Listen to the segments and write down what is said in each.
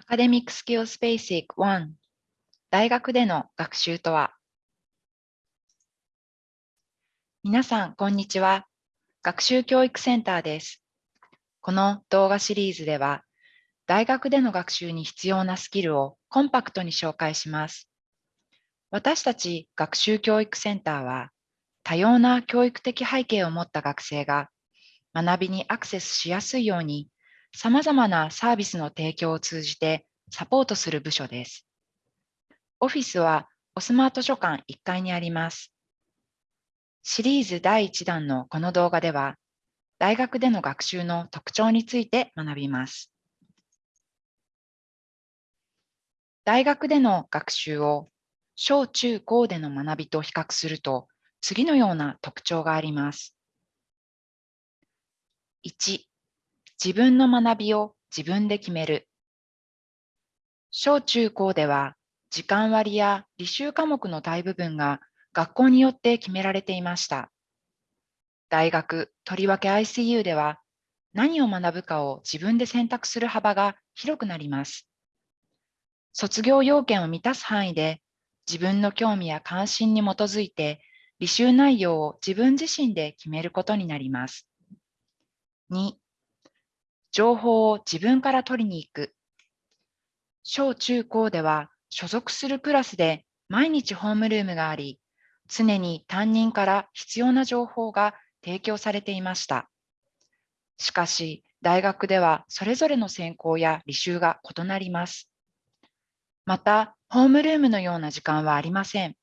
アカデミックスキルスベーシック1大学での学習とは？皆さん、こんにちは。学習教育センターです。この動画シリーズでは、大学での学習に必要なスキルをコンパクトに紹介します。私たち学習教育センターは、多様な教育的背景を持った学生が学びにアクセスしやすいように様々なサービスの提供を通じてサポートする部署です。オフィスはおスマート書館1階にあります。シリーズ第1弾のこの動画では、大学での学習の特徴について学びます。大学での学習を小中高での学びと比較すると、次のような特徴があります。1、自分の学びを自分で決める。小中高では時間割や履修科目の大部分が学校によって決められていました。大学、とりわけ ICU では何を学ぶかを自分で選択する幅が広くなります。卒業要件を満たす範囲で自分の興味や関心に基づいて履修内容を自分自身で決めることになります。2、情報を自分から取りに行く。小中高では所属するクラスで毎日ホームルームがあり、常に担任から必要な情報が提供されていました。しかし、大学ではそれぞれの専攻や履修が異なります。また、ホームルームのような時間はありません。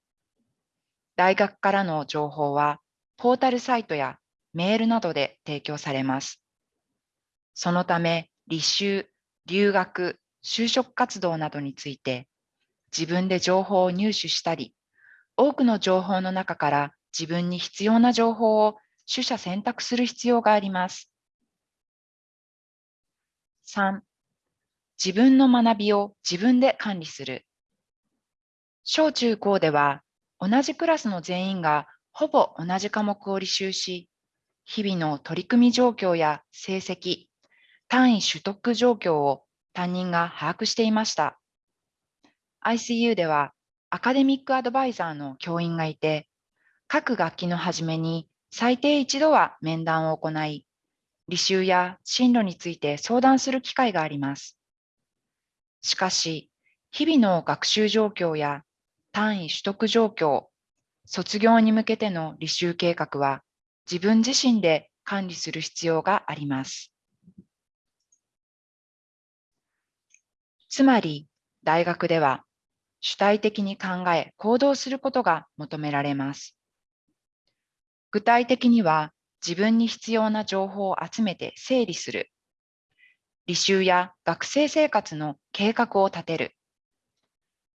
大学からの情報は、ポータルサイトやメールなどで提供されます。そのため、履修、留学、就職活動などについて、自分で情報を入手したり、多くの情報の中から自分に必要な情報を取捨選択する必要があります。3、自分の学びを自分で管理する。小中高では同じクラスの全員がほぼ同じ科目を履修し、日々の取り組み状況や成績、単位取得状況を担任が把握していました。ICU ではアカデミックアドバイザーの教員がいて、各学期の初めに最低一度は面談を行い、履修や進路について相談する機会があります。しかし、日々の学習状況や単位取得状況、卒業に向けての履修計画は自分自身で管理する必要があります。つまり、大学では主体的に考え行動することが求められます。具体的には、自分に必要な情報を集めて整理する。履修や学生生活の計画を立てる。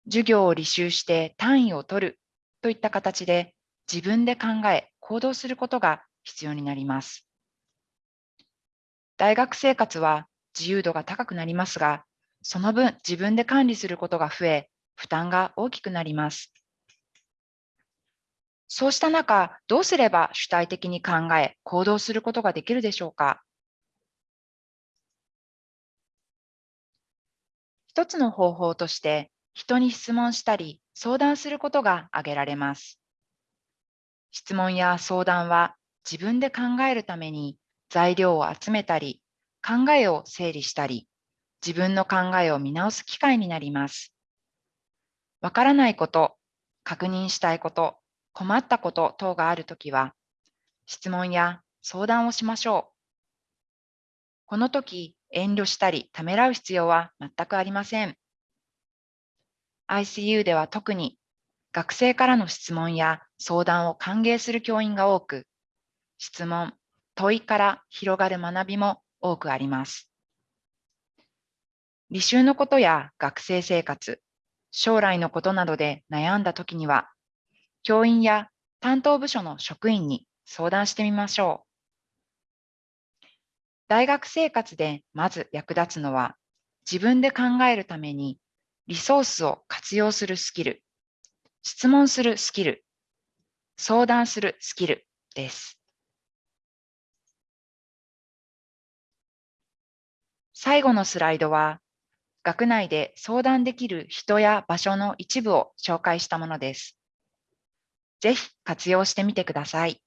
授業を履修して単位を取るといった形で自分で考え行動することが必要になります。大学生活は自由度が高くなりますが、その分自分で管理することが増え、負担が大きくなります。そうした中、どうすれば主体的に考え、行動することができるでしょうか？一つの方法として、人に質問したり、相談することが挙げられます。質問や相談は自分で考えるために材料を集めたり、考えを整理したり、自分の考えを見直す機会になります。わからないこと、確認したいこと、困ったこと等があるときは、質問や相談をしましょう。この時、遠慮したりためらう必要は全くありません。ICU では特に学生からの質問や相談を歓迎する教員が多く、質問、問いから広がる学びも多くあります。履修のことや学生生活、将来のことなどで悩んだときには、教員や担当部署の職員に相談してみましょう。大学生活でまず役立つのは、自分で考えるためにリソースを活用するスキル、質問するスキル、相談するスキルです。最後のスライドは学内で相談できる人や場所の一部を紹介したものです。ぜひ活用してみてください。